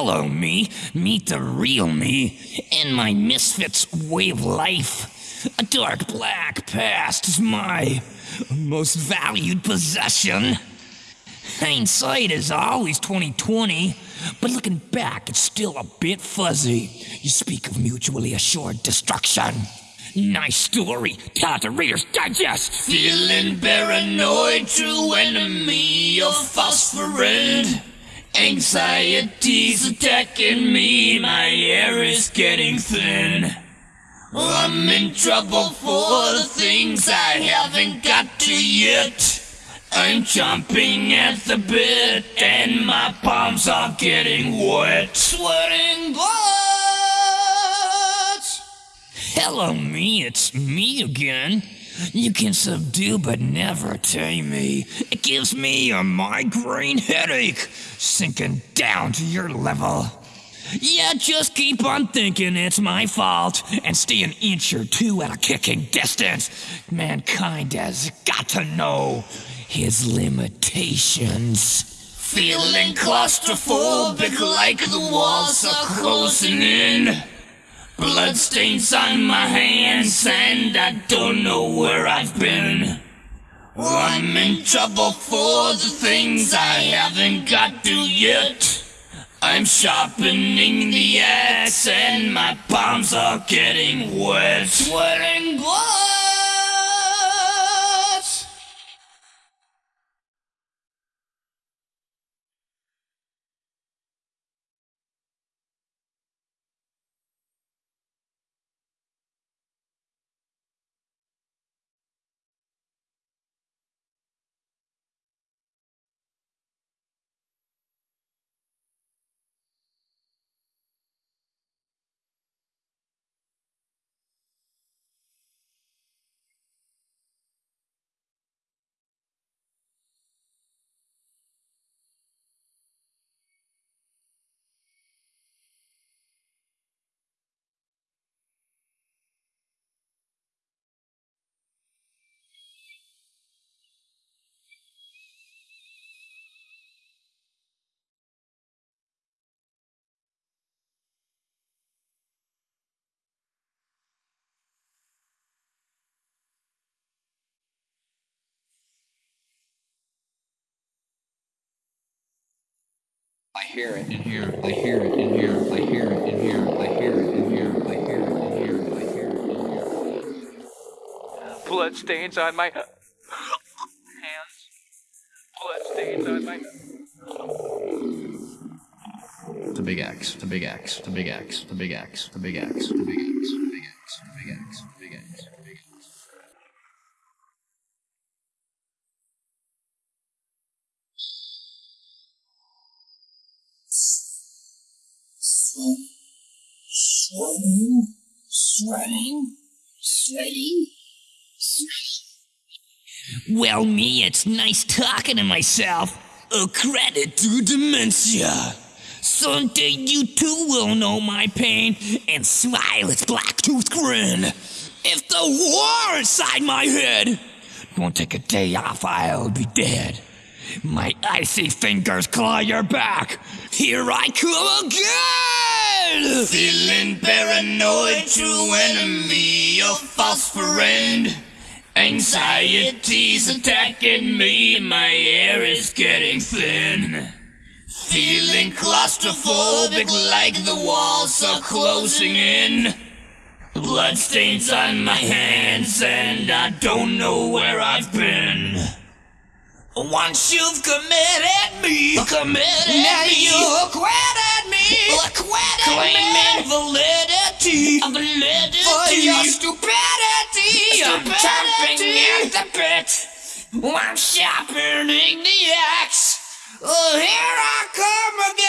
Hello, me. Meet the real me and my misfits way of life. A dark black past is my most valued possession. Hindsight is always 2020, but looking back, it's still a bit fuzzy. You speak of mutually assured destruction. Nice story. Tell the Reader's Digest. Feeling paranoid, true enemy of false friend. Anxiety's attacking me, my air is getting thin. I'm in trouble for the things I haven't got to yet. I'm chomping at the bit and my palms are getting wet. Sweating bullets! Hello, me, it's me again. You can subdue but never tame me. It gives me a migraine headache, sinking down to your level. Yeah, just keep on thinking it's my fault and stay an inch or two at a kicking distance. Mankind has got to know his limitations. Feeling claustrophobic like the walls are closing in. Bloodstains on my hands and I don't know where I've been. I'm in trouble for the things I haven't got to yet. I'm sharpening the axe and my palms are getting wet. Sweating blood. Hear it in here. I hear it in here. I hear it in here. I hear it in here. I hear it in here. I hear it in here. Blood stains on my hands. Blood stains on my. The big X. The big X. The big X. The big X. The big X. The big X. Sweating, sweating, sweating, sweating. Well, me, it's nice talking to myself. A credit to dementia. Someday you too will know my pain and smile its black tooth grin. If the war inside my head won't take a day off, I'll be dead. My icy fingers claw your back. Here I come again! Feeling paranoid, true enemy, a false friend. Anxiety's attacking me, my air is getting thin. Feeling claustrophobic like the walls are closing in. Bloodstains on my hands, and I don't know where I've been. Once you've committed me, committed now me, you acquitted me, acquitted claiming me. validity, validity for your stupidity. I'm chomping at the bit. I'm sharpening the axe. Oh, here I come again.